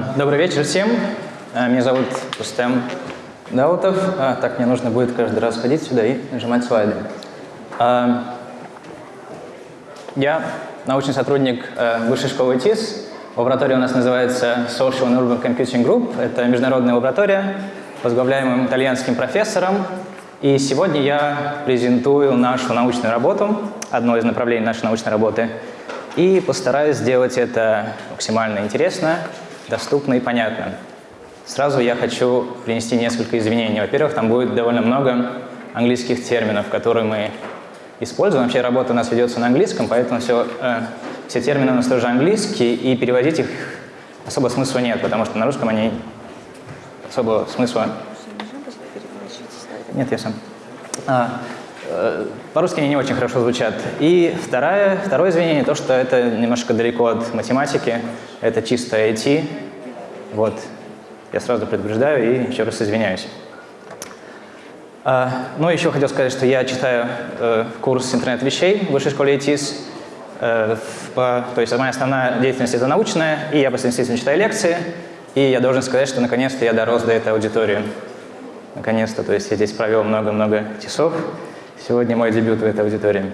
А, добрый вечер всем. А, меня зовут Рустем Даутов. А, так, мне нужно будет каждый раз ходить сюда и нажимать слайды. Я научный сотрудник Высшей школы ТИС. Лаборатория у нас называется Social and Urban Computing Group. Это международная лаборатория, возглавляемая итальянским профессором. И сегодня я презентую нашу научную работу, одно из направлений нашей научной работы, и постараюсь сделать это максимально интересно, доступно и понятно. Сразу я хочу принести несколько извинений. Во-первых, там будет довольно много английских терминов, которые мы используем. Вообще работа у нас ведется на английском, поэтому все, э, все термины у нас тоже английские, и переводить их особо смысла нет, потому что на русском они особого смысла... Нет, я сам. А, э, по-русски они не очень хорошо звучат. И второе, второе извинение, то, что это немножко далеко от математики, это чисто IT, вот. Я сразу предупреждаю и еще раз извиняюсь. А, ну, еще хотел сказать, что я читаю э, курс интернет-вещей в Высшей школе ИТИС. Э, то есть моя основная деятельность – это научная, и я по совместительству читаю лекции. И я должен сказать, что наконец-то я дорос до этой аудитории. Наконец-то. То есть я здесь провел много-много часов. Сегодня мой дебют в этой аудитории.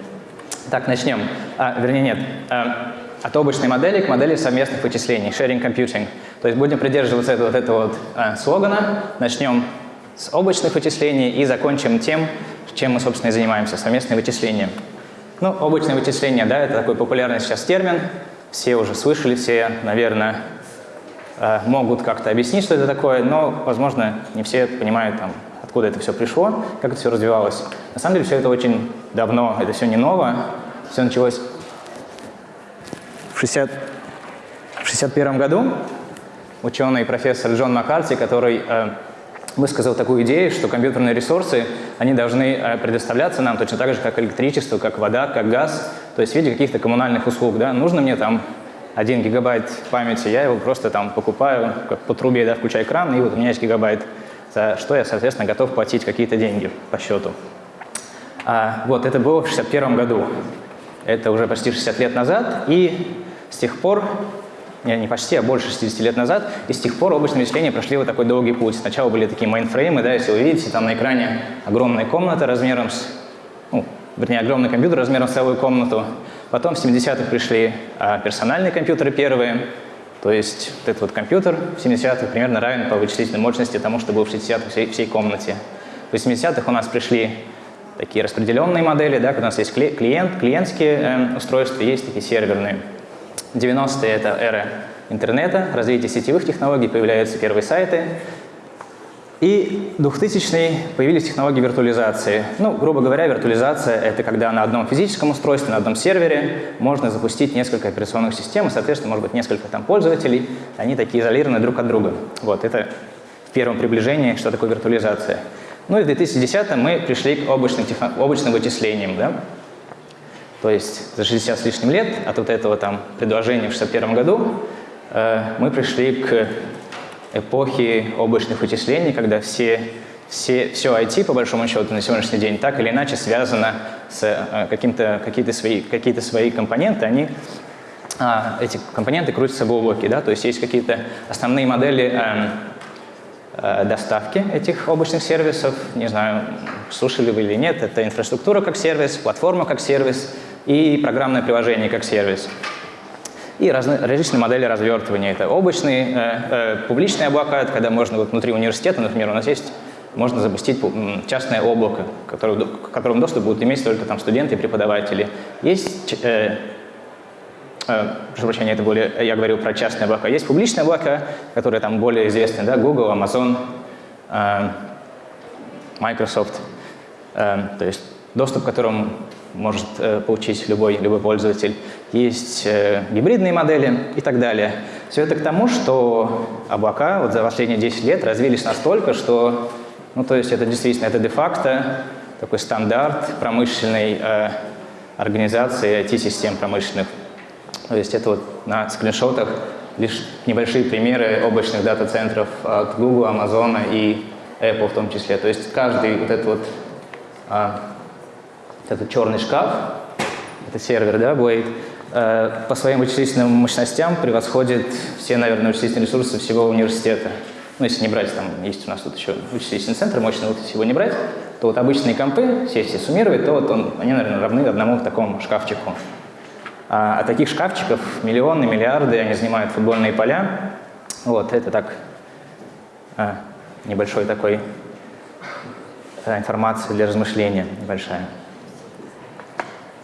Так, начнем. А, вернее, нет. А, от облачной модели к модели совместных вычислений, sharing computing. То есть будем придерживаться этого, вот этого вот а, слогана. Начнем с облачных вычислений и закончим тем, чем мы, собственно, и занимаемся, совместные вычисления. Ну, облачные вычисления, да, это такой популярный сейчас термин. Все уже слышали, все, наверное, а, могут как-то объяснить, что это такое, но, возможно, не все понимают, там, откуда это все пришло, как это все развивалось. На самом деле все это очень давно, это все не ново. Все началось в 1961 году ученый профессор Джон Маккарти, который э, высказал такую идею, что компьютерные ресурсы, они должны э, предоставляться нам точно так же, как электричество, как вода, как газ, то есть в виде каких-то коммунальных услуг. Да? Нужно мне там 1 гигабайт памяти, я его просто там покупаю, как по трубе, да, включаю экран, и вот у меня есть гигабайт, за что я, соответственно, готов платить какие-то деньги по счету. А, вот, это было в 1961 году. Это уже почти 60 лет назад, и с тех пор, не, почти, а больше 60 лет назад, и с тех пор облачные вычисления прошли вот такой долгий путь. Сначала были такие мейнфреймы, да, если вы видите, там на экране огромная комната размером с, ну, вернее, огромный компьютер размером с целую комнату. Потом в 70-х пришли а, персональные компьютеры первые, то есть вот этот вот компьютер в 70-х примерно равен по вычислительной мощности тому, что был в 60-х всей, всей комнате. В 80-х у нас пришли такие распределенные модели, да, когда у нас есть клиент, клиентские э, устройства, есть такие серверные. 90-е – это эра интернета, развитие сетевых технологий, появляются первые сайты. И 2000-е появились технологии виртуализации. Ну, грубо говоря, виртуализация – это когда на одном физическом устройстве, на одном сервере можно запустить несколько операционных систем, и, соответственно, может быть несколько там пользователей, они такие изолированы друг от друга. Вот, это в первом приближении, что такое виртуализация. Ну и в 2010-м мы пришли к облачным, облачным вычислениям. Да? То есть за 60 с лишним лет от вот этого там предложения в 61 году э, мы пришли к эпохе облачных вычислений, когда все, все, все IT, по большому счету, на сегодняшний день так или иначе связано с э, каким-то свои, какие-то свои компоненты, они а, эти компоненты крутятся в облаке, да, то есть есть какие-то основные модели э, э, доставки этих облачных сервисов, не знаю, слушали вы или нет, это инфраструктура как сервис, платформа как сервис, и программное приложение как сервис. И разные, различные модели развертывания. Это облачные, э, э, публичные облака, это когда можно вот внутри университета, например, у нас есть, можно запустить частное облако, которое, к которому доступ будут иметь только там студенты и преподаватели. Есть, э, э, прошу прощения, это более, я говорил про частные облака. Есть публичные облака, которые там более известны, да, Google, Amazon, э, Microsoft. Э, то есть доступ к которому может э, получить любой, любой пользователь. Есть э, гибридные модели и так далее. Все это к тому, что облака вот за последние 10 лет развились настолько, что, ну, то есть это действительно, это де-факто такой стандарт промышленной э, организации IT-систем промышленных. То есть это вот на скриншотах лишь небольшие примеры облачных дата-центров от Google, Amazon и Apple в том числе. То есть каждый вот этот вот а, этот черный шкаф, это сервер, да, Blade, э, по своим вычислительным мощностям превосходит все, наверное, вычислительные ресурсы всего университета. Ну, если не брать, там есть у нас тут еще вычислительный центр мощный, вот если его не брать, то вот обычные компы, все если суммировать, то вот он, они, наверное, равны одному такому шкафчику. А, а таких шкафчиков миллионы, миллиарды, они занимают футбольные поля. Вот, это так, а, небольшой такой информация для размышления, небольшая.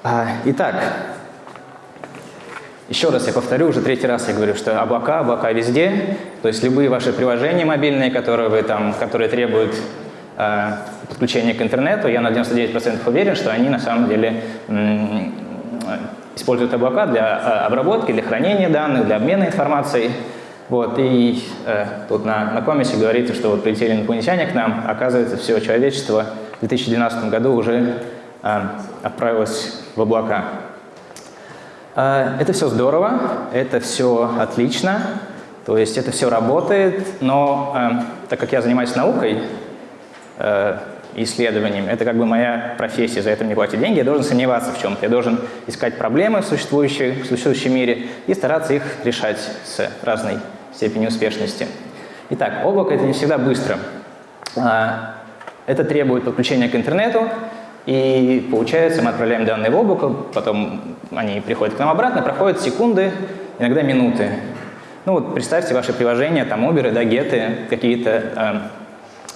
А, итак, еще раз я повторю, уже третий раз я говорю, что облака, облака везде. То есть любые ваши приложения мобильные, которые, вы там, которые требуют э, подключения к интернету, я на 99% уверен, что они на самом деле используют облака для э, обработки, для хранения данных, для обмена информацией. Вот, и э, тут на, на комисе говорится, что вот прилетели инопланетяне к нам, оказывается, все человечество в 2012 году уже э, отправилось в облака. Э, это все здорово, это все отлично, то есть это все работает, но э, так как я занимаюсь наукой, исследованием, это как бы моя профессия, за это мне платят деньги, я должен сомневаться в чем-то, я должен искать проблемы в, существующей, в существующем мире и стараться их решать с разной степенью успешности. Итак, облако – это не всегда быстро. Это требует подключения к интернету, и получается, мы отправляем данные в облако, потом они приходят к нам обратно, проходят секунды, иногда минуты. Ну вот представьте ваши приложения, там Uber, да, геты, какие-то,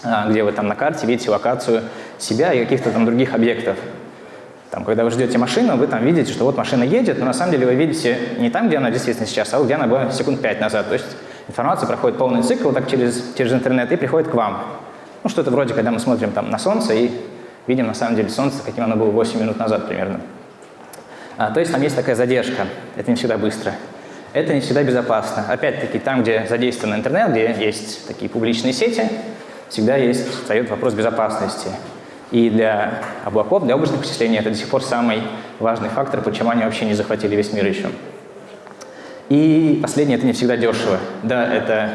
э, где вы там на карте видите локацию себя и каких-то там других объектов. Там, когда вы ждете машину, вы там видите, что вот машина едет, но на самом деле вы видите не там, где она действительно сейчас, а где она была секунд пять назад. То есть информация проходит полный цикл так через, через интернет и приходит к вам. Ну, что-то вроде, когда мы смотрим там на Солнце и видим на самом деле Солнце, каким оно было 8 минут назад примерно. А, то есть там есть такая задержка, это не всегда быстро. Это не всегда безопасно. Опять-таки, там, где задействован интернет, где есть такие публичные сети, всегда есть, встает вопрос безопасности. И для облаков, для облачных вычислений это до сих пор самый важный фактор, почему они вообще не захватили весь мир еще. И последнее, это не всегда дешево. Да, это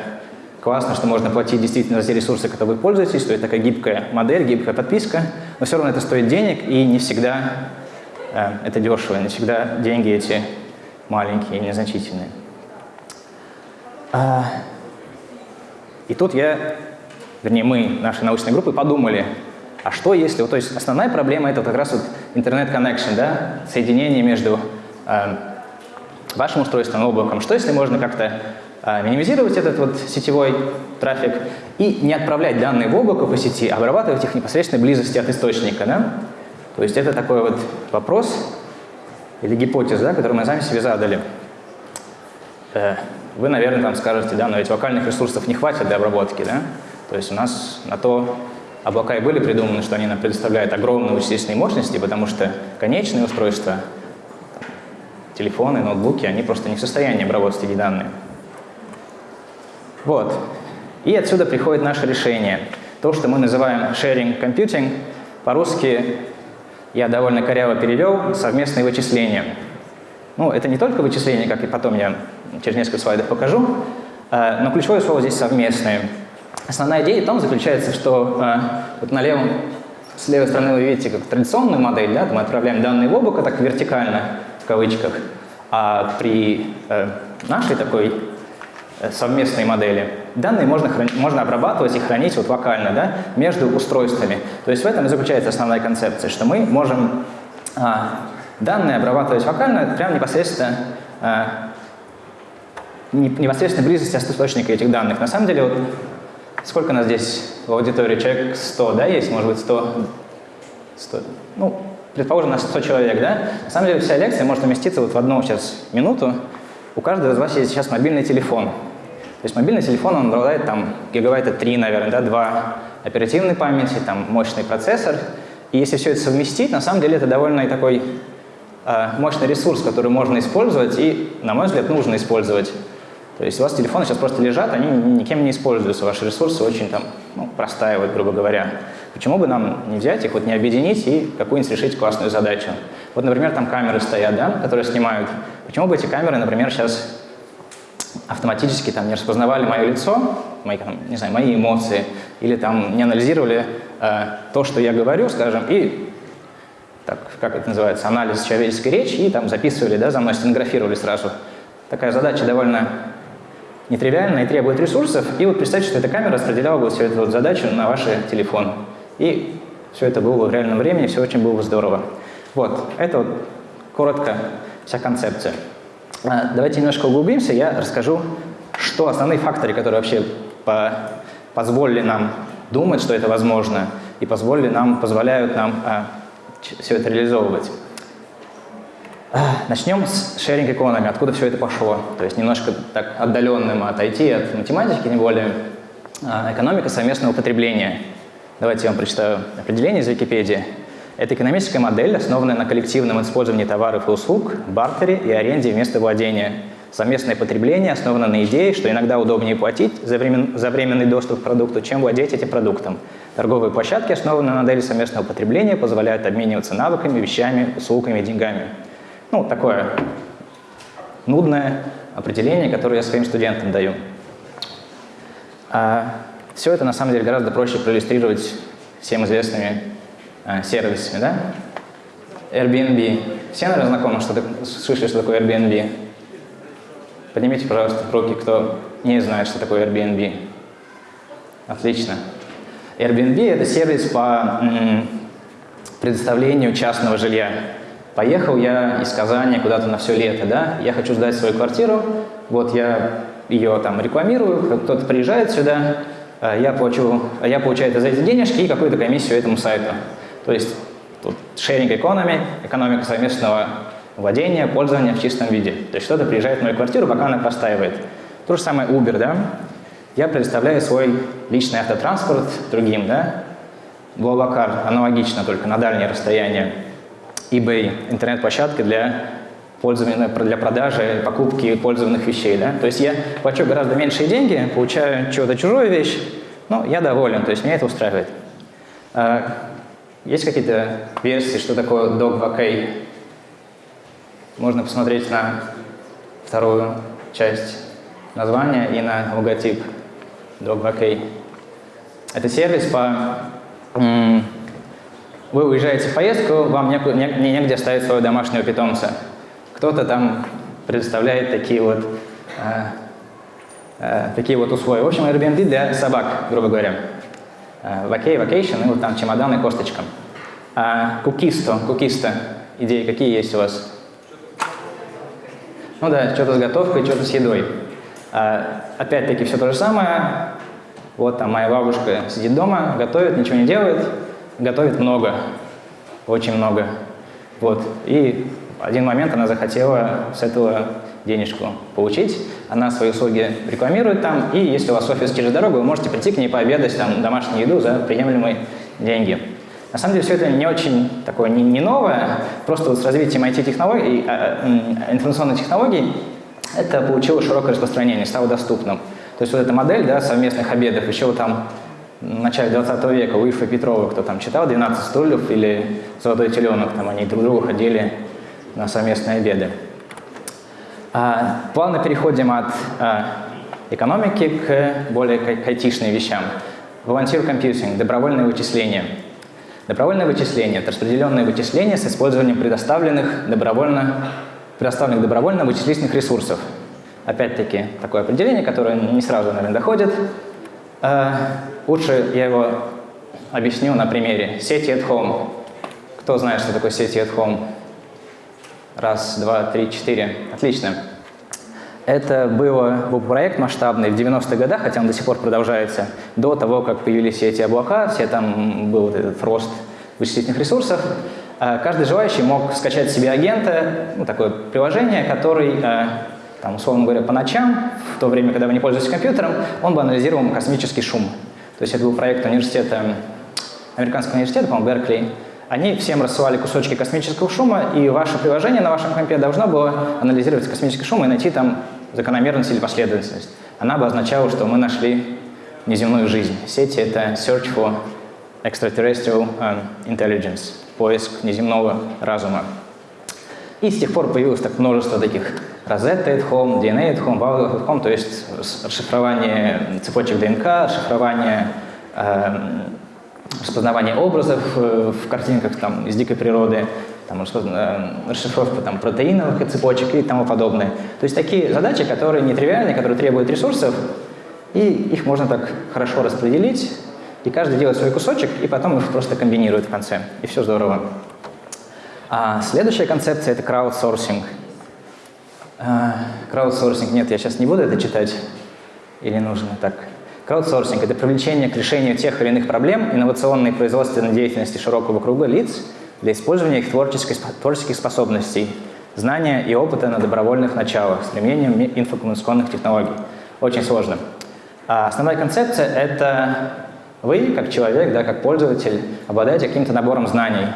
Классно, что можно платить действительно за те ресурсы, которые вы пользуетесь, то есть такая гибкая модель, гибкая подписка, но все равно это стоит денег, и не всегда э, это дешево, не всегда деньги эти маленькие незначительные. А, и тут я, вернее мы, нашей научной группы, подумали, а что если, то есть основная проблема это как раз вот интернет-коннекшн, да, соединение между э, вашим устройством и облаком. Что если можно как-то минимизировать этот вот сетевой трафик и не отправлять данные в облако по сети, а обрабатывать их в непосредственной близости от источника. Да? То есть это такой вот вопрос или гипотеза, да, которую мы сами себе задали. Э, вы, наверное, там скажете, да, но ведь локальных ресурсов не хватит для обработки, да? То есть у нас на то облака и были придуманы, что они нам предоставляют огромные вычислительные мощности, потому что конечные устройства, телефоны, ноутбуки, они просто не в состоянии обработать эти данные. Вот. И отсюда приходит наше решение. То, что мы называем sharing computing, по-русски я довольно коряво перевел, совместные вычисления. Ну, это не только вычисления, как и потом я через несколько слайдов покажу, э, но ключевое слово здесь «совместные». Основная идея в том заключается, что э, вот на левом, с левой стороны вы видите как традиционную модель, да, мы отправляем данные в облако так вертикально, в кавычках, а при э, нашей такой совместные модели. Данные можно, можно обрабатывать и хранить вот локально да, между устройствами. То есть в этом и заключается основная концепция, что мы можем а, данные обрабатывать локально прямо непосредственно а, непосредственно близости от источника этих данных. На самом деле, вот сколько у нас здесь в аудитории? Человек 100, да, есть? Может быть, 100, 100 ну, предположим, на 100 человек, да? На самом деле, вся лекция может уместиться вот в одну сейчас минуту. У каждого из вас есть сейчас мобильный телефон. То есть мобильный телефон, он обладает там гигабайта 3, наверное, да, 2 оперативной памяти, там мощный процессор. И если все это совместить, на самом деле это довольно такой э, мощный ресурс, который можно использовать и, на мой взгляд, нужно использовать. То есть у вас телефоны сейчас просто лежат, они никем не используются, ваши ресурсы очень там ну, простаивают, грубо говоря. Почему бы нам не взять их, вот не объединить и какую-нибудь решить классную задачу? Вот, например, там камеры стоят, да, которые снимают. Почему бы эти камеры, например, сейчас автоматически там не распознавали мое лицо, мои, там, не знаю, мои эмоции, или там не анализировали э, то, что я говорю, скажем, и так, как это называется, анализ человеческой речи, и там записывали, да, за мной стенографировали сразу. Такая задача довольно нетривиальная и требует ресурсов. И вот представьте, что эта камера распределяла бы всю эту вот задачу на ваш телефон. И все это было бы в реальном времени, все очень было бы здорово. Вот, это вот коротко вся концепция. А, давайте немножко углубимся, я расскажу, что основные факторы, которые вообще по позволили нам думать, что это возможно, и позволили нам, позволяют нам а, все это реализовывать. А, начнем с sharing economy, откуда все это пошло. То есть немножко так отдаленным от IT, от математики, не более. А, экономика совместного потребления. Давайте я вам прочитаю определение из Википедии. Это экономическая модель, основанная на коллективном использовании товаров и услуг, бартере и аренде вместо владения. Совместное потребление основано на идее, что иногда удобнее платить за, времен, за временный доступ к продукту, чем владеть этим продуктом. Торговые площадки, основанные на модели совместного потребления, позволяют обмениваться навыками, вещами, услугами, деньгами. Ну, такое нудное определение, которое я своим студентам даю. А все это, на самом деле, гораздо проще проиллюстрировать всем известными сервисами, да? Airbnb. Все, наверное, знакомы, что слышали, что такое Airbnb? Поднимите, пожалуйста, руки, кто не знает, что такое Airbnb. Отлично. Airbnb – это сервис по предоставлению частного жилья. Поехал я из Казани куда-то на все лето, да, я хочу сдать свою квартиру, вот я ее там рекламирую, кто-то приезжает сюда, а я, плачу, я получаю за эти денежки и какую-то комиссию этому сайту. То есть тут sharing economy, экономика совместного владения, пользования в чистом виде. То есть кто-то приезжает в мою квартиру, пока она простаивает. То же самое Uber, да? Я предоставляю свой личный автотранспорт другим, да? Блаблакар аналогично, только на дальние расстояния. eBay – интернет-площадка для пользования, для продажи, покупки пользованных вещей. Да? То есть я плачу гораздо меньшие деньги, получаю чего-то чужую вещь, но я доволен, то есть меня это устраивает. Есть какие-то версии, что такое dog vacay? Можно посмотреть на вторую часть названия и на логотип dog vacay. Это сервис по вы уезжаете в поездку, вам некуда, не, негде оставить своего домашнего питомца. Кто-то там предоставляет такие вот, э, э, такие вот условия. В общем, Airbnb для собак, грубо говоря. Э, vacay, vacation, вот там чемодан и косточка. А кукисто, кукисто, идеи какие есть у вас? Ну да, что-то с готовкой, что-то с едой. А, Опять-таки все то же самое. Вот там моя бабушка сидит дома, готовит, ничего не делает, готовит много, очень много. Вот. И один момент она захотела с этого денежку получить. Она свои услуги рекламирует там, и если у вас офис через дорогу, вы можете прийти к ней пообедать там домашнюю еду за приемлемые деньги. На самом деле все это не очень такое, не, не новое, просто вот с развитием IT-технологий, а, информационных технологий это получило широкое распространение, стало доступным. То есть вот эта модель да, совместных обедов, еще вот там в начале 20 века у Ильфа Петрова, кто там читал «12 стульев» или «Золотой теленок», там они друг другу ходили на совместные обеды. А, плавно переходим от а, экономики к более к айтишным вещам. Volunteer Computing – добровольное вычисление. Добровольное вычисление – это распределенное вычисление с использованием предоставленных добровольно, предоставленных добровольно вычислительных ресурсов. Опять-таки, такое определение, которое не сразу, наверное, доходит. А, лучше я его объясню на примере сети at home. Кто знает, что такое сети at home? Раз, два, три, четыре. Отлично. Это был проект масштабный в 90-х годах, хотя он до сих пор продолжается, до того, как появились все эти облака, все там был вот этот рост вычислительных ресурсов. А каждый желающий мог скачать себе агента, ну, такое приложение, который, а, там, условно говоря, по ночам, в то время, когда вы не пользуетесь компьютером, он бы анализировал космический шум. То есть это был проект университета, американского университета, по-моему, Беркли, они всем рассылали кусочки космического шума, и ваше приложение на вашем компе должно было анализировать космический шум и найти там закономерность или последовательность. Она бы означала, что мы нашли неземную жизнь. Сети — это Search for Extraterrestrial um, Intelligence, поиск неземного разума. И с тех пор появилось так множество таких Rosetta at Home, DNA at Home, Valve at Home, то есть расшифрование цепочек ДНК, расшифрование э, распознавание образов э, в картинках там, из дикой природы, там, расшифровка там, протеиновых цепочек и тому подобное. То есть такие задачи, которые нетривиальные, которые требуют ресурсов, и их можно так хорошо распределить, и каждый делает свой кусочек, и потом их просто комбинирует в конце, и все здорово. А следующая концепция — это краудсорсинг. А, краудсорсинг, нет, я сейчас не буду это читать, или нужно так? Краудсорсинг — это привлечение к решению тех или иных проблем инновационной и производственной деятельности широкого круга лиц для использования их творческих, способностей, знания и опыта на добровольных началах с применением инфокоммуникационных технологий. Очень сложно. А основная концепция — это вы, как человек, да, как пользователь, обладаете каким-то набором знаний,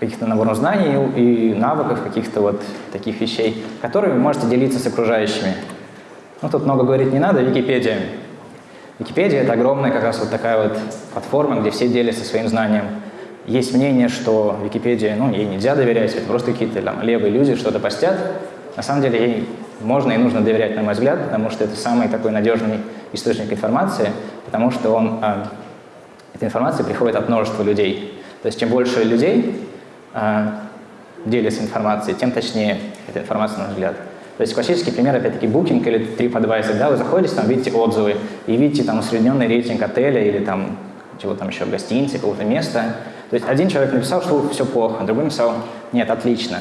каких-то набором знаний и навыков, каких-то вот таких вещей, которые вы можете делиться с окружающими. Ну, тут много говорить не надо, Википедия. Википедия — это огромная как раз вот такая вот платформа, где все делятся своим знанием. Есть мнение, что Википедия, ну, ей нельзя доверять, это просто какие-то там левые люди что-то постят. На самом деле ей можно и нужно доверять, на мой взгляд, потому что это самый такой надежный источник информации, потому что он, э, эта информация приходит от множества людей. То есть чем больше людей э, делятся информацией, тем точнее эта информация, на мой взгляд. То есть классический пример, опять-таки, Booking или TripAdvisor, да, вы заходите, там видите отзывы и видите там усредненный рейтинг отеля или там чего там еще, гостиницы, какого-то места. То есть один человек написал, что все плохо, другой написал, нет, отлично.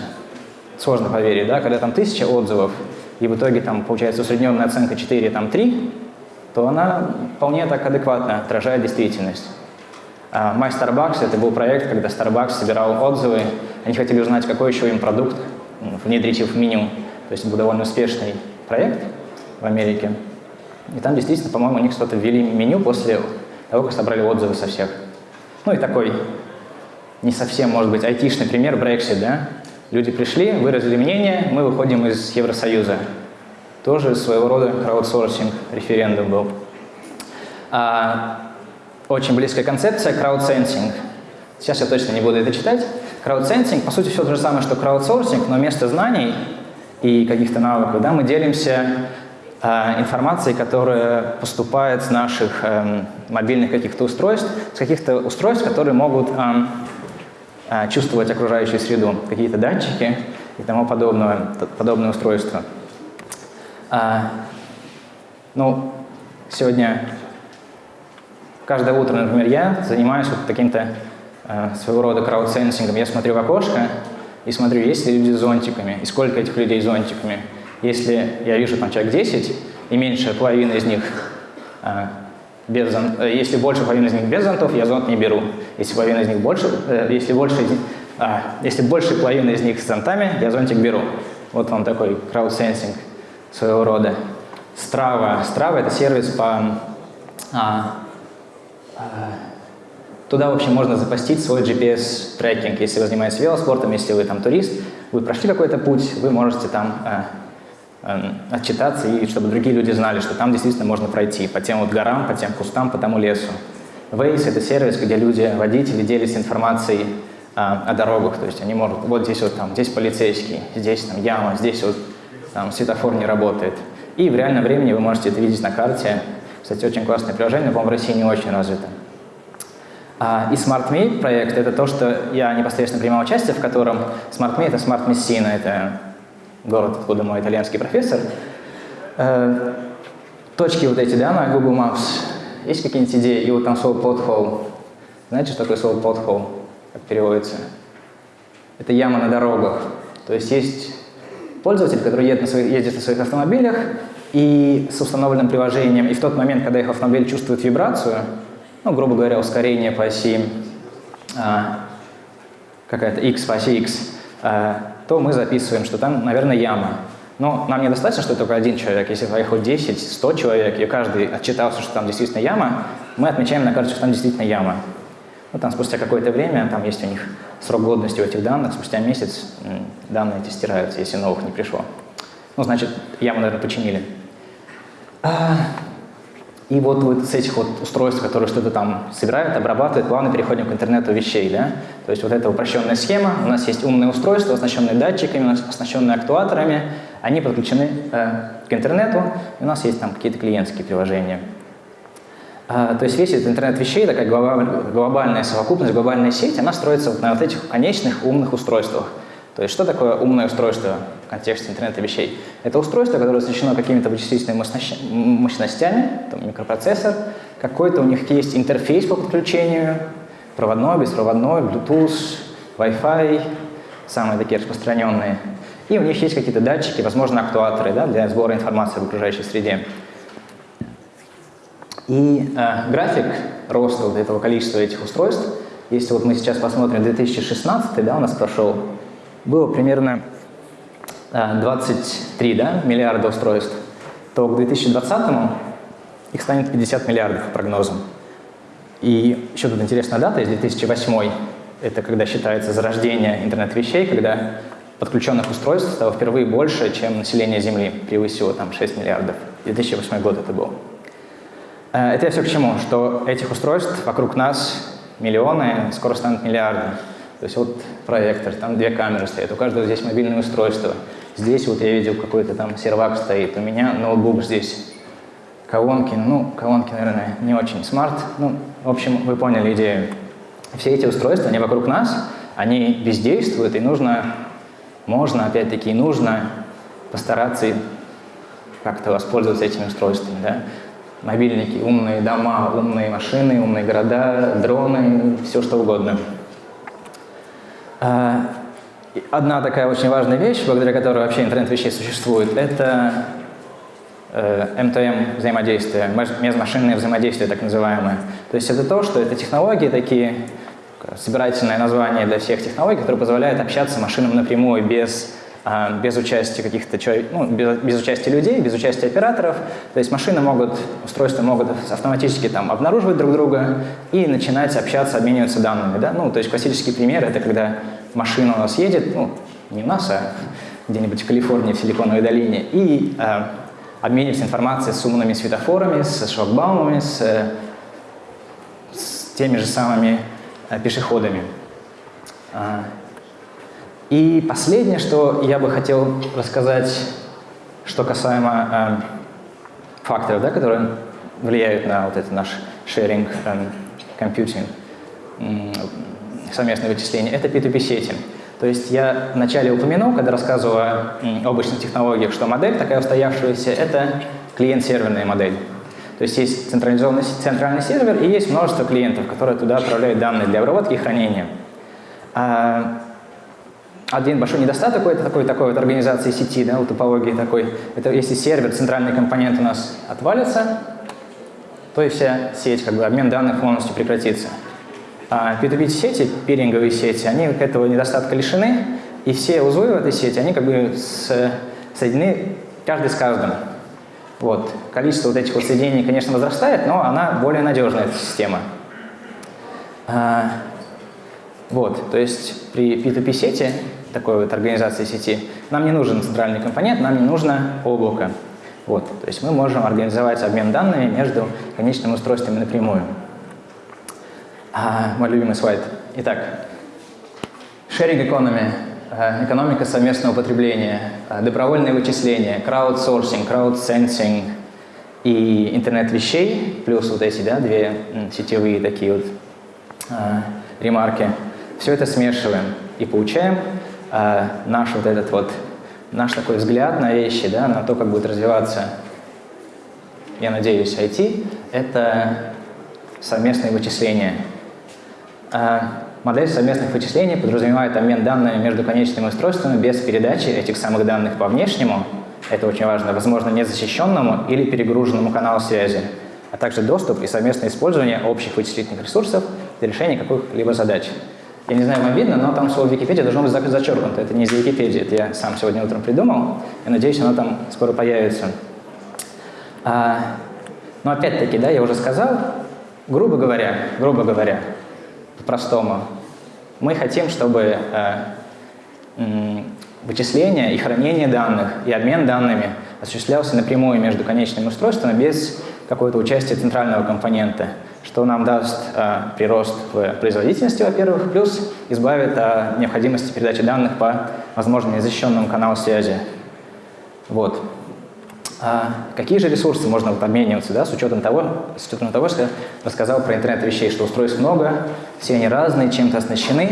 Сложно поверить, да, когда там тысяча отзывов, и в итоге там получается усредненная оценка 4, там 3, то она вполне так адекватно отражает действительность. А My Starbucks — это был проект, когда Starbucks собирал отзывы, они хотели узнать, какой еще им продукт внедрить в меню. То есть был довольно успешный проект в Америке. И там действительно, по-моему, у них что-то ввели меню после того, как собрали отзывы со всех. Ну и такой не совсем, может быть, айтишный пример Brexit, да? Люди пришли, выразили мнение, мы выходим из Евросоюза. Тоже своего рода краудсорсинг, референдум был. А, очень близкая концепция – краудсенсинг. Сейчас я точно не буду это читать. Краудсенсинг, по сути, все то же самое, что краудсорсинг, но вместо знаний и каких-то навыков, да, мы делимся э, информацией, которая поступает с наших э, мобильных каких-то устройств, с каких-то устройств, которые могут э, чувствовать окружающую среду, какие-то датчики и тому подобное, подобное устройство. А, ну, сегодня, каждое утро, например, я занимаюсь вот таким-то э, своего рода краудсенсингом. Я смотрю в окошко, и смотрю, есть ли люди с зонтиками, и сколько этих людей с зонтиками. Если я вижу там человек 10, и меньше половины из них э, без зонт, э, если больше половины из них без зонтов, я зонт не беру. Если половина из них больше, э, если больше а, если больше половины из них с зонтами, я зонтик беру. Вот вам такой краудсенсинг своего рода. Strava. Strava — это сервис по а, а, Туда вообще можно запостить свой GPS-трекинг. Если вы занимаетесь велоспортом, если вы там турист, вы прошли какой-то путь, вы можете там э, э, отчитаться, и чтобы другие люди знали, что там действительно можно пройти по тем вот горам, по тем кустам, по тому лесу. Waze — это сервис, где люди, водители делятся информацией э, о дорогах. То есть они могут, вот здесь вот там, здесь полицейский, здесь там яма, здесь вот там светофор не работает. И в реальном времени вы можете это видеть на карте. Кстати, очень классное приложение, но, по-моему, в России не очень развито. А, и SmartMe проект — это то, что я непосредственно принимал участие, в котором SmartMe — это Smart Messina, это город, откуда мой итальянский профессор. Э, точки вот эти, да, на Google Maps. Есть какие-нибудь идеи? И вот там слово pothole. Знаете, что такое слово pothole? Как переводится? Это яма на дорогах. То есть есть пользователи, которые едут на своих, ездят на своих автомобилях и с установленным приложением, и в тот момент, когда их автомобиль чувствует вибрацию, ну, грубо говоря, ускорение по оси а, какая-то x по оси x, а, то мы записываем, что там, наверное, яма. Но нам недостаточно, что только один человек. Если поехал 10, 100 человек, и каждый отчитался, что там действительно яма, мы отмечаем на карте, что там действительно яма. Ну, там спустя какое-то время, там есть у них срок годности у этих данных, спустя месяц данные эти стираются, если новых не пришло. Ну, значит, яму, наверное, починили. И вот, вот с этих вот устройств, которые что-то там собирают, обрабатывают, плавно переходим к интернету вещей. Да? То есть вот эта упрощенная схема, у нас есть умные устройства, оснащенные датчиками, оснащенные актуаторами, они подключены э, к интернету, и у нас есть там какие-то клиентские приложения. А, то есть весь этот интернет вещей, такая глобальная совокупность, глобальная сеть, она строится вот на вот этих конечных умных устройствах. То есть что такое умное устройство в контексте интернета вещей? Это устройство, которое оснащено какими-то вычислительными мощностями, там микропроцессор, какой-то у них есть интерфейс по подключению, проводной, беспроводной, Bluetooth, Wi-Fi, самые такие распространенные. И у них есть какие-то датчики, возможно, актуаторы да, для сбора информации в окружающей среде. И э, график роста вот этого количества этих устройств, если вот мы сейчас посмотрим 2016, да, у нас прошел, было примерно э, 23 да, миллиарда устройств, то к 2020 их станет 50 миллиардов по прогнозам. И еще тут интересная дата, из 2008 это когда считается зарождение интернет-вещей, когда подключенных устройств стало впервые больше, чем население Земли, превысило там 6 миллиардов. 2008 год это был. Э, это я все к чему? Что этих устройств вокруг нас миллионы, скоро станут миллиарды. То есть вот проектор, там две камеры стоят, у каждого здесь мобильное устройство. Здесь вот я видел какой-то там сервак стоит, у меня ноутбук здесь. Колонки, ну, колонки, наверное, не очень смарт. Ну, в общем, вы поняли идею. Все эти устройства, они вокруг нас, они бездействуют, и нужно можно, опять-таки, нужно постараться как-то воспользоваться этими устройствами. Да? Мобильники, умные дома, умные машины, умные города, дроны, все что угодно. А, одна такая очень важная вещь, благодаря которой вообще интернет вещей существует, это МТМ э, взаимодействие, межмашинное взаимодействие так называемое. То есть это то, что это технологии такие, собирательное название для всех технологий, которое позволяет общаться машинам напрямую без, без участия каких-то человек, ну, без, без участия людей, без участия операторов. То есть машины могут, устройства могут автоматически там обнаруживать друг друга и начинать общаться, обмениваться данными. Да? Ну, то есть классический пример — это когда машина у нас едет, ну, не у нас, а где-нибудь в Калифорнии, в Силиконовой долине, и э, обменивается информацией с умными светофорами, с шлагбаумами, с, с теми же самыми Э, пешеходами. И последнее, что я бы хотел рассказать, что касаемо э, факторов, да, которые влияют на вот это наш sharing and computing, совместное вычисление, это P2P-сети. То есть я вначале упомянул, когда рассказывал о облачных технологиях, что модель такая устоявшаяся – это клиент-серверная модель. То есть есть централизованный центральный сервер и есть множество клиентов, которые туда отправляют данные для обработки и хранения. А, один большой недостаток это такой, такой вот организации сети, да, у топологии такой, это если сервер, центральный компонент у нас отвалится, то и вся сеть, как бы обмен данных полностью прекратится. А P2P сети, пиринговые сети, они этого недостатка лишены, и все узлы в этой сети, они как бы соединены каждый с каждым. Вот. Количество вот этих вот соединений, конечно, возрастает, но она более надежная, эта система. А, вот, то есть при P2P сети, такой вот организации сети, нам не нужен центральный компонент, нам не нужно облако. Вот, то есть мы можем организовать обмен данными между конечными устройствами напрямую. А, мой любимый слайд. Итак, sharing economy Э, экономика совместного потребления, э, добровольное вычисление, краудсорсинг, краудсенсинг и интернет вещей, плюс вот эти да, две сетевые такие вот э, ремарки. Все это смешиваем и получаем э, наш вот этот вот, наш такой взгляд на вещи, да, на то, как будет развиваться, я надеюсь, IT, это совместные вычисления. Модель совместных вычислений подразумевает обмен данными между конечными устройствами без передачи этих самых данных по внешнему, это очень важно, возможно, незащищенному или перегруженному каналу связи, а также доступ и совместное использование общих вычислительных ресурсов для решения каких-либо задач. Я не знаю, вам видно, но там слово Википедия должно быть зачеркнуто. Это не из Википедии, это я сам сегодня утром придумал. Я надеюсь, оно там скоро появится. А, но опять-таки, да, я уже сказал, грубо говоря, грубо говоря, по-простому. Мы хотим, чтобы э, вычисление и хранение данных, и обмен данными осуществлялся напрямую между конечными устройствами без какого-то участия центрального компонента, что нам даст э, прирост в производительности, во-первых, плюс избавит от необходимости передачи данных по, возможно, незащищенному каналу связи. Вот. А какие же ресурсы можно вот обмениваться, да, с учетом того, с учетом того, что я рассказал про интернет вещей, что устройств много, все они разные, чем-то оснащены.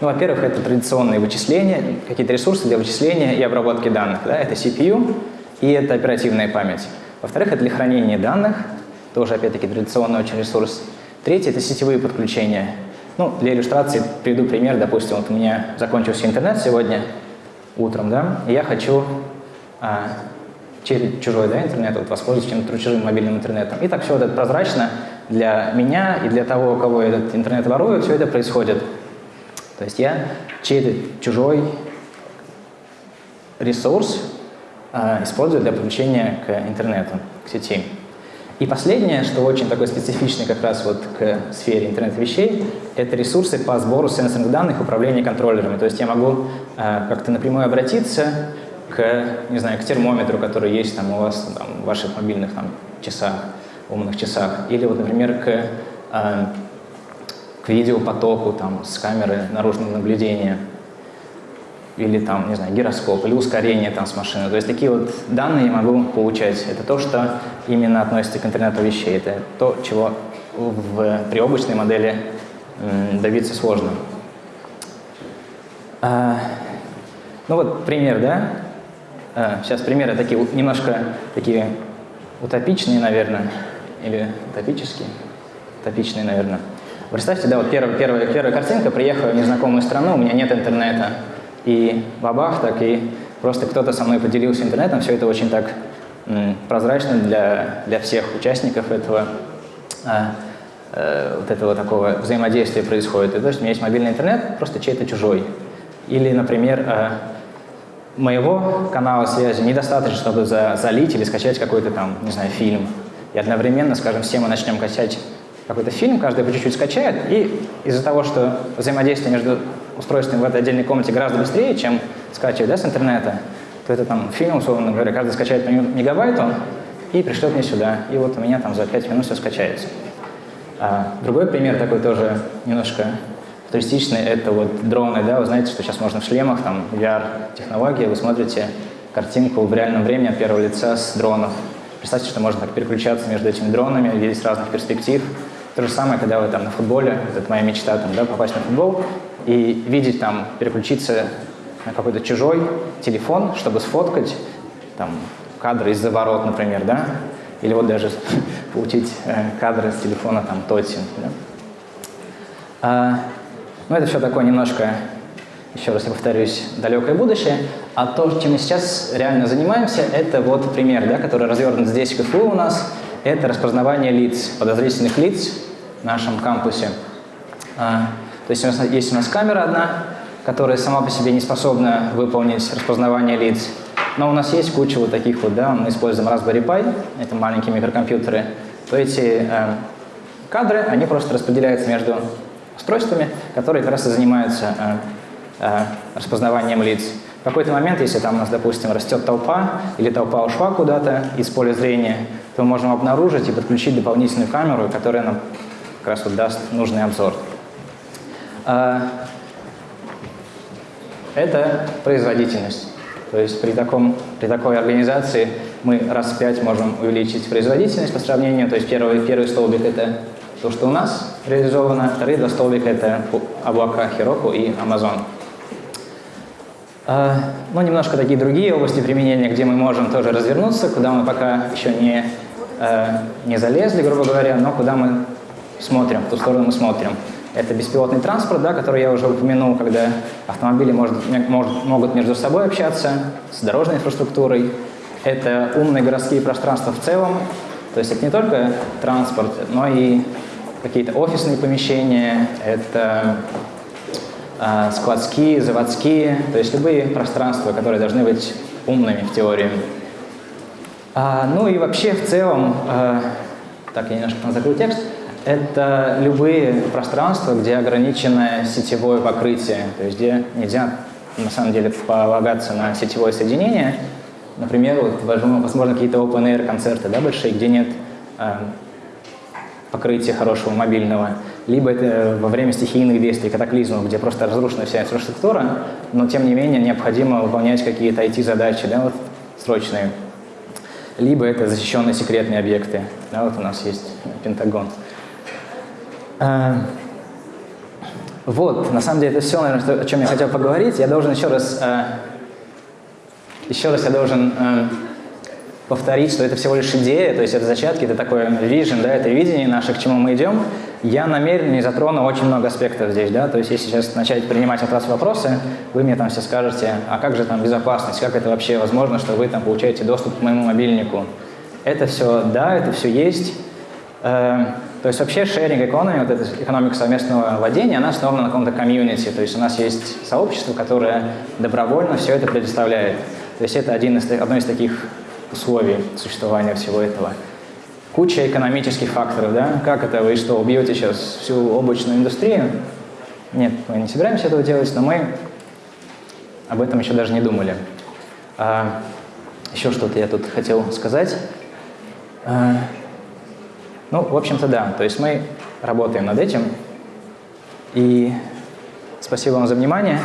Ну, во-первых, это традиционные вычисления, какие-то ресурсы для вычисления и обработки данных. Да? Это CPU и это оперативная память. Во-вторых, это для хранения данных, тоже, опять-таки, традиционный очень ресурс. Третье – это сетевые подключения. Ну, для иллюстрации приведу пример. Допустим, вот у меня закончился интернет сегодня утром, да, и я хочу а, через чужой да, интернет вот, воспользоваться чем-то чужим мобильным интернетом. И так все вот это прозрачно для меня и для того, у кого этот интернет ворует, все это происходит. То есть я чей-то чужой ресурс а, использую для подключения к интернету, к сети. И последнее, что очень такое специфичное как раз вот к сфере интернет-вещей, это ресурсы по сбору сенсорных данных управления контроллерами. То есть я могу э, как-то напрямую обратиться к, не знаю, к термометру, который есть там у вас там, в ваших мобильных там, часах, умных часах, или вот, например, к, э, к видеопотоку там, с камеры наружного наблюдения или там, не знаю, гироскоп, или ускорение там с машины. То есть такие вот данные я могу получать. Это то, что именно относится к интернету вещей. Это то, чего в, при облачной модели добиться сложно. А, ну вот пример, да? А, сейчас примеры такие немножко такие утопичные, наверное, или утопические, утопичные, наверное. Представьте, да, вот первая, первая, первая картинка, приехала в незнакомую страну, у меня нет интернета, и бабах, так и просто кто-то со мной поделился интернетом, все это очень так прозрачно для, для всех участников этого, а, э, вот этого такого взаимодействия происходит. То есть у меня есть мобильный интернет, просто чей-то чужой. Или, например, э, моего канала связи недостаточно, чтобы за, залить или скачать какой-то там, не знаю, фильм. И одновременно, скажем, все мы начнем качать какой-то фильм, каждый по чуть-чуть скачает, и из-за того, что взаимодействие между устройствами в этой отдельной комнате гораздо быстрее, чем скачивать да, с интернета, то это там фильм, условно говоря, каждый скачает по мегабайту и пришлет мне сюда. И вот у меня там за 5 минут все скачается. А другой пример такой тоже немножко туристичный, это вот дроны, да, вы знаете, что сейчас можно в шлемах, там, VR-технология, вы смотрите картинку в реальном времени от первого лица с дронов. Представьте, что можно так переключаться между этими дронами, видеть разных перспектив. То же самое, когда вы там на футболе, это моя мечта, там, да, попасть на футбол и видеть там, переключиться на какой-то чужой телефон, чтобы сфоткать там, кадры из-за ворот, например, да, или вот даже получить э, кадры с телефона там Тотси. Да? А, ну, это все такое немножко, еще раз я повторюсь, далекое будущее. А то, чем мы сейчас реально занимаемся, это вот пример, да, который развернут здесь в КФУ у нас. Это распознавание лиц, подозрительных лиц в нашем кампусе. А, то есть у нас, есть у нас камера одна, которая сама по себе не способна выполнить распознавание лиц. Но у нас есть куча вот таких вот, да, мы используем Raspberry Pi, это маленькие микрокомпьютеры, то эти э, кадры, они просто распределяются между устройствами, которые как раз и занимаются э, э, распознаванием лиц. В какой-то момент, если там у нас, допустим, растет толпа, или толпа ушла куда-то из поля зрения, то мы можем обнаружить и подключить дополнительную камеру, которая нам как раз вот даст нужный обзор. Э, это производительность. То есть при, таком, при такой организации мы раз в пять можем увеличить производительность по сравнению. То есть первый, первый столбик – это то, что у нас реализовано, вторые два столбика – это облака Heroku и Amazon. А, ну, немножко такие другие области применения, где мы можем тоже развернуться, куда мы пока еще не, а, не залезли, грубо говоря, но куда мы смотрим, в ту сторону мы смотрим. Это беспилотный транспорт, да, который я уже упомянул, когда автомобили может, может, могут между собой общаться с дорожной инфраструктурой. Это умные городские пространства в целом. То есть это не только транспорт, но и какие-то офисные помещения, это э, складские, заводские, то есть любые пространства, которые должны быть умными в теории. А, ну и вообще в целом, э, так я немножко закрыл текст, это любые пространства, где ограниченное сетевое покрытие, то есть где нельзя на самом деле полагаться на сетевое соединение. Например, вот, возможно, какие-то open-air концерты да, большие, где нет э, покрытия хорошего мобильного, либо это во время стихийных действий, катаклизмов, где просто разрушена вся инфраструктура, но тем не менее необходимо выполнять какие-то IT-задачи, да, вот, срочные. Либо это защищенные секретные объекты. Да, вот у нас есть Пентагон. А, вот, на самом деле, это все, наверное, о чем я хотел поговорить. Я должен еще раз, а, еще раз я должен а, повторить, что это всего лишь идея, то есть это зачатки, это такое vision, да, это видение наше, к чему мы идем. Я намеренно не затрону очень много аспектов здесь, да, то есть если сейчас начать принимать от вас вопросы, вы мне там все скажете, а как же там безопасность, как это вообще возможно, что вы там получаете доступ к моему мобильнику. Это все, да, это все есть. Э, то есть вообще sharing economy, вот эта экономика совместного владения, она основана на каком-то комьюнити, то есть у нас есть сообщество, которое добровольно все это предоставляет. То есть это один из, одно из таких условий существования всего этого. Куча экономических факторов, да? Как это вы что, убьете сейчас всю облачную индустрию? Нет, мы не собираемся этого делать, но мы об этом еще даже не думали. А, еще что-то я тут хотел сказать. А, ну, в общем-то, да. То есть мы работаем над этим. И спасибо вам за внимание.